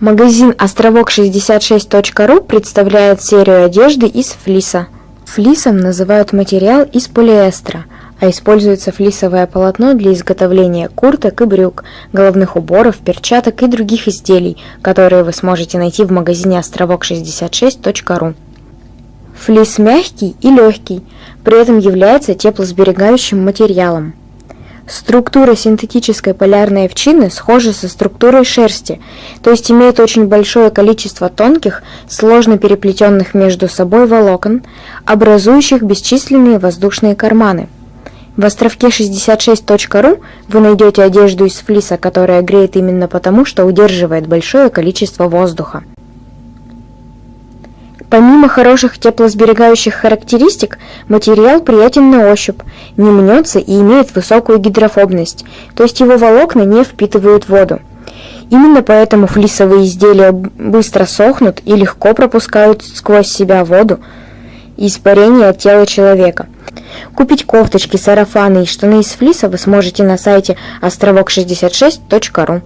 Магазин островок66.ру представляет серию одежды из флиса. Флисом называют материал из полиэстера, а используется флисовое полотно для изготовления курток и брюк, головных уборов, перчаток и других изделий, которые вы сможете найти в магазине островок66.ру. Флис мягкий и легкий, при этом является теплосберегающим материалом. Структура синтетической полярной овчины схожа со структурой шерсти, то есть имеет очень большое количество тонких, сложно переплетенных между собой волокон, образующих бесчисленные воздушные карманы. В островке 66.ru вы найдете одежду из флиса, которая греет именно потому, что удерживает большое количество воздуха. Помимо хороших теплосберегающих характеристик, материал приятен на ощупь, не мнется и имеет высокую гидрофобность, то есть его волокна не впитывают воду. Именно поэтому флисовые изделия быстро сохнут и легко пропускают сквозь себя воду и испарение от тела человека. Купить кофточки, сарафаны и штаны из флиса вы сможете на сайте островок66.ру.